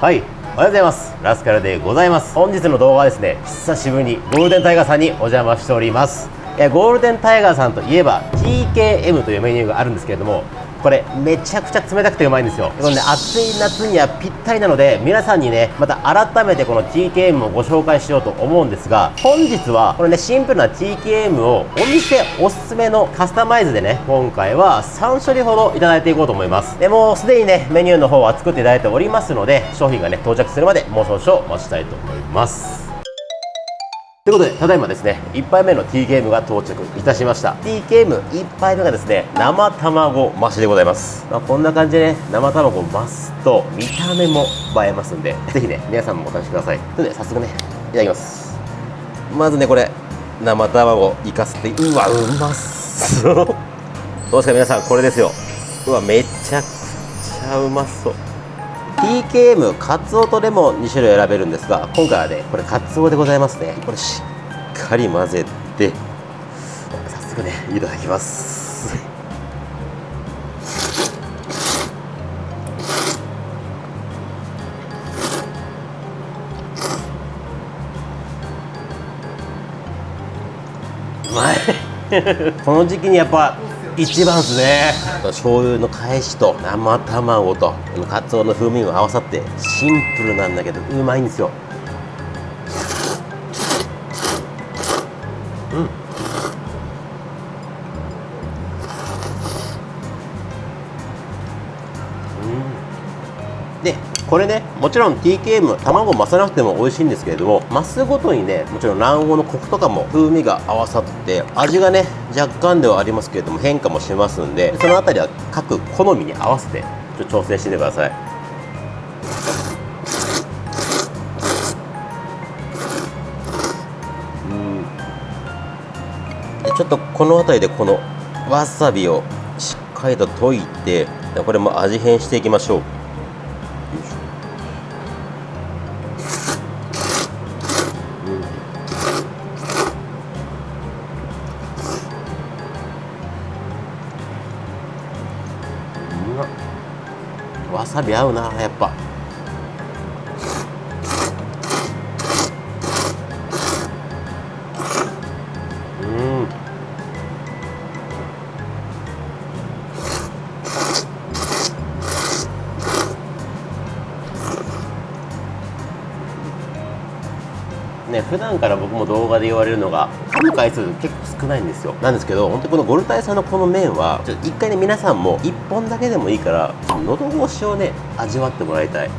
はい。おはようございます。ラスカルでございます。本日の動画はですね久しぶりにゴールデンタイガーさんにお邪魔しております。ゴールデンタイガーさんといえば TKM というメニューがあるんですけれどもこれめちゃくちゃ冷たくてうまいんですよ。このね暑い夏にはぴったりなので皆さんにねまた改めてこの TKM をご紹介しようと思うんですが本日はこれねシンプルな TKM をお店おすすめのカスタマイズでね今回は3種類ほどいただいていこうと思います。でもうすでにねメニューの方は作っていただいておりますので商品がね到着するまでもう少々お待ちしたいと思います。ということで、ただいまですね、1杯目の T ゲームが到着いたしました。T ゲーム1杯目がですね、生卵増しでございます。まあ、こんな感じでね、生卵増すと見た目も映えますんで、ぜひね、皆さんもお試しください。ということで、早速ね、いただきます。まずね、これ、生卵いかせて、うわ、うまっそう。どうですか、皆さん、これですよ。うわ、めちゃくちゃうまそう。TKM カツオとレモン2種類選べるんですが今回はねこれカツオでございますね。これしっかり混ぜて早速ねいただきます。うまい。この時期にやっぱ一番ですね。醤油の返しと生卵とかつおの風味が合わさってシンプルなんだけどうまいんですよ。これねもちろん TKM 卵を増さなくても美味しいんですけれども増すごとにねもちろん卵黄のコクとかも風味が合わさって味がね若干ではありますけれども変化もしますんでその辺りは各好みに合わせてちょっと調整してみてください。うん。ちょっとこの辺りでこのわさびをしっかりと溶いてこれも味変していきましょう。わさび合うなやっぱ。うん。ね、普段から僕も動画で言われるのが噛む回数結構少ないんですよ。なんですけど本当にこのゴルタイさんのこの麺はちょっと一回ね皆さんも1本だけでもいいから喉越しをね味わってもらいたい。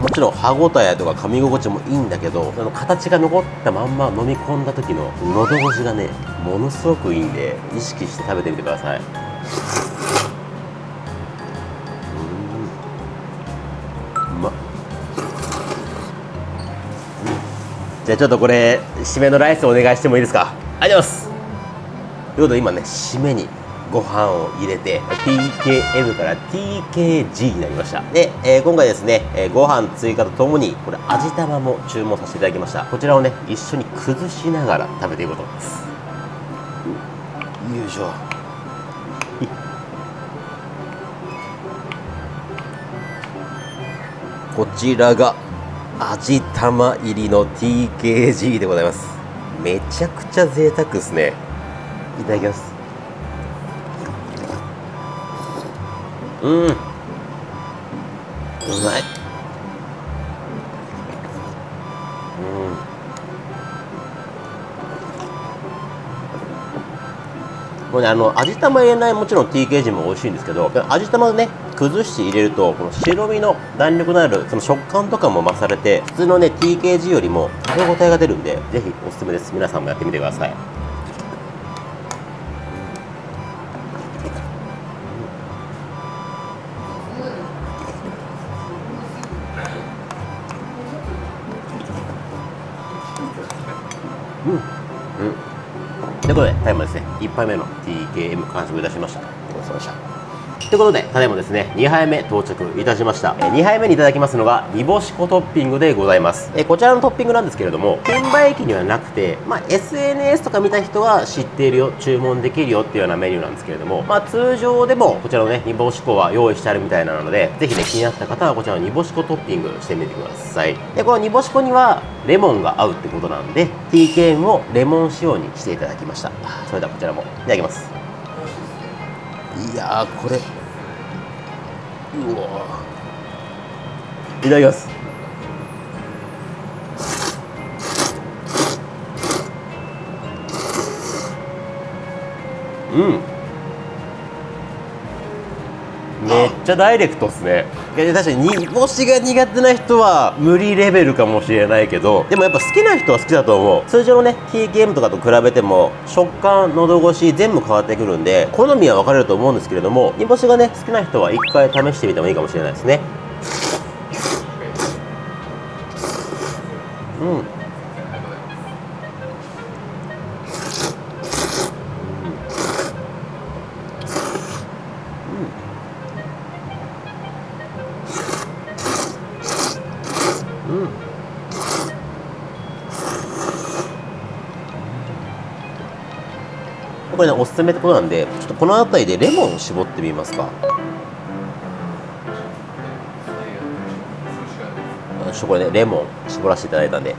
もちろん歯ごたえとか噛み心地もいいんだけどその形が残ったまんま飲み込んだ時の喉越しがねものすごくいいんで意識して食べてみてください。じゃあちょっとこれ締めのライスお願いしてもいいですか？ありがとうございます。ということで今ね締めにご飯を入れて TKM から TKG になりました。で、えー、今回ですね、えー、ご飯追加とともにこれ味玉も注文させていただきました。こちらをね一緒に崩しながら食べていこうと思います。よいしょ。こちらが味玉入りの TKG でございます。めちゃくちゃ贅沢ですね。いただきます。うん。うまい。もうね、あの味玉入れないもちろん TKG も美味しいんですけど味玉ね崩して入れるとこの白身の弾力のあるその食感とかも増されて普通のね TKG よりも食べ応えが出るんでぜひおすすめです。皆さんもやってみてください。うん。うん。ということでタイムですね。1杯目の TKM 完食いたしました。ごちそうさまでした。ということでただいまですね2杯目到着いたしました。2杯目にいただきますのが煮干し粉トッピングでございます。こちらのトッピングなんですけれども券売機にはなくて、まあ、SNS とか見た人は知っているよ注文できるよっていうようなメニューなんですけれども、まあ、通常でもこちらのね煮干し粉は用意してあるみたいなのでぜひね気になった方はこちらの煮干し粉トッピングしてみてください。でこの煮干し粉にはレモンが合うってことなんで TKM をレモン仕様にしていただきました。それではこちらもいただきます。いやこれ。うわいただきます。うん。めっちゃダイレクトっすね確かに煮干しが苦手な人は無理レベルかもしれないけどでもやっぱ好きな人は好きだと思う。通常のね TKM とかと比べても食感喉越し全部変わってくるんで好みは分かれると思うんですけれども煮干しがね好きな人は一回試してみてもいいかもしれないですね。うん。これねおすすめってことなんでちょっとこの辺りでレモンを絞ってみますか。ちょっとこれねレモン絞らせていただいたんで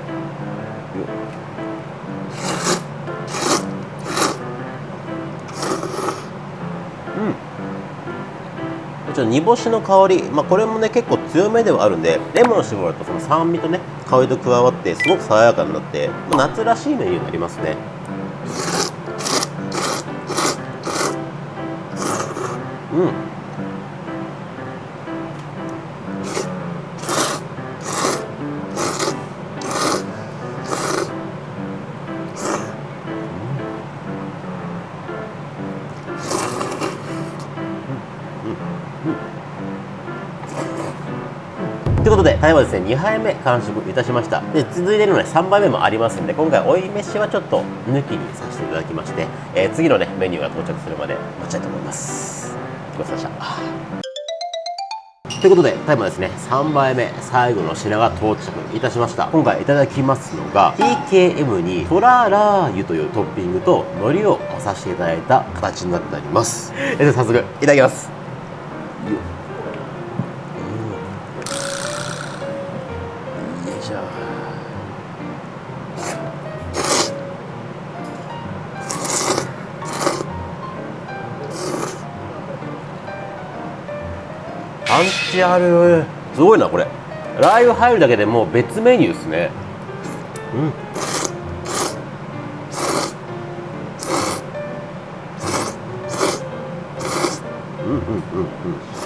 ちょっと煮干しの香り、まあ、これもね結構強めではあるんでレモン絞るとその酸味とね香りと加わってすごく爽やかになって夏らしいメニューになりますね。うん。タイはですね、2杯目完食いたしました。で、続いてるので3杯目もありますんで、今回追い飯はちょっと抜きにさせていただきまして、えー、次のね、メニューが到着するまで待ちたいと思います。ごちそうさまでした。ということで、タイムはですね、3杯目、最後の品が到着いたしました。今回いただきますのが、TKM にトララー油というトッピングと海苔を合わさせていただいた形になっております。えでは早速、いただきます。パンチあるすごいなこれ。ラー油入るだけでもう別メニューですね。うん。うんうんうんうん。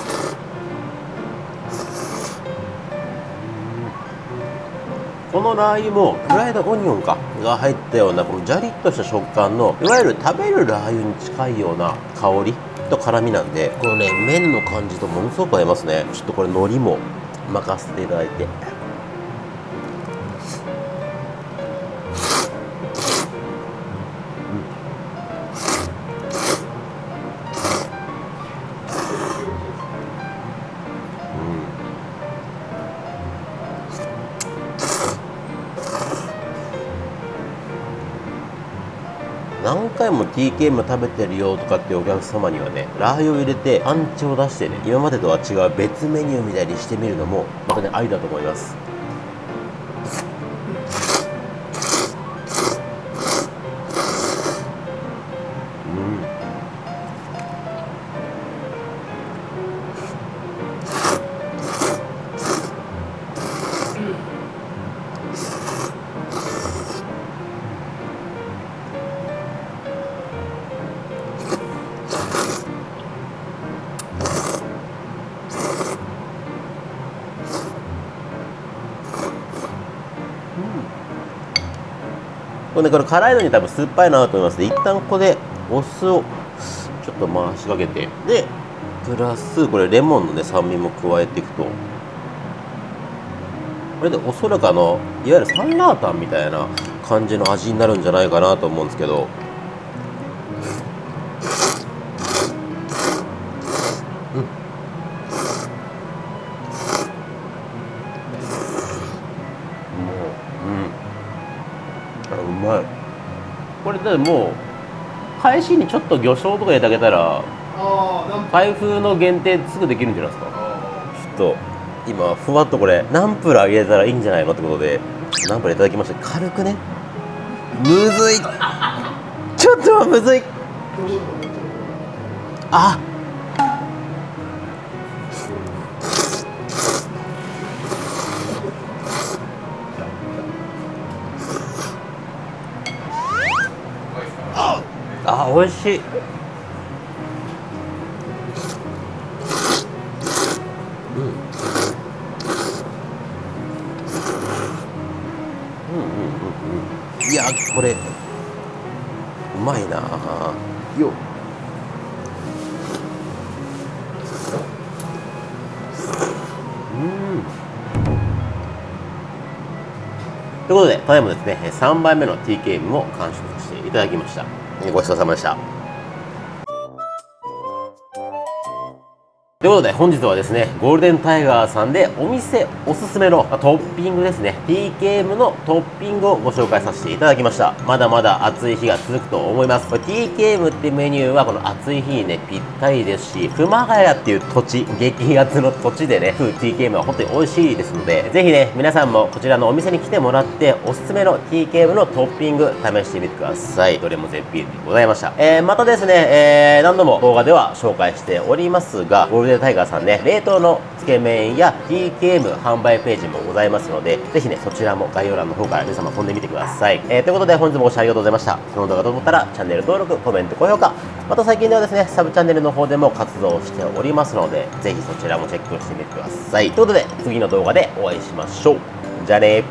このラー油もフライドオニオンかが入ったようなこのジャリッとした食感のいわゆる食べるラー油に近いような香りと辛みなんでこのね麺の感じとものすごく合いますね。ちょっとこれ海苔も任せていただいて。回も TKM 食べてるよとかってお客様にはねラー油を入れてアンチを出してね今までとは違う別メニューみたいにしてみるのもまたねありだと思います。これねこれ辛いのに多分酸っぱいなと思いますで一旦ここでお酢をちょっと回しかけて。でプラスこれレモンのね酸味も加えていくと。これでおそらくあのいわゆるサンラータンみたいな感じの味になるんじゃないかなと思うんですけど。だってもう返しにちょっと魚醤とか入れてあげたら台風の限定すぐできるんじゃないですか？ちょっと今ふわっとこれナンプラー入れたらいいんじゃないのってことでナンプラーいただきまして軽くね。むずい。ちょっとむずい。ああ美味しい。いやこれうまいな。ようん。ということでただいまですね3杯目の TKM も完食させていただきました。ごちそうさまということで本日はですねゴールデンタイガーさんでお店おすすめのトッピングですね TKM のトッピングをご紹介させていただきました。まだまだ暑い日が続くと思います。TKM ってメニューはこの暑い日にねぴったりですし熊谷っていう土地激アツの土地でね食う TKM は本当に美味しいですのでぜひね皆さんもこちらのお店に来てもらっておすすめの TKM のトッピング試してみてください。どれも絶品でございました、えー、またですね、えー、何度も動画では紹介しておりますがゴールデンタイガーさんね冷凍のつけ麺や TKM 販売ページもございますのでぜひねそちらも概要欄の方から皆様飛んでみてください、えー、ということで本日もご視聴ありがとうございました。この動画と思ったらチャンネル登録コメント高評価。また最近ではですねサブチャンネルの方でも活動しておりますのでぜひそちらもチェックしてみてください。ということで次の動画でお会いしましょう。じゃあね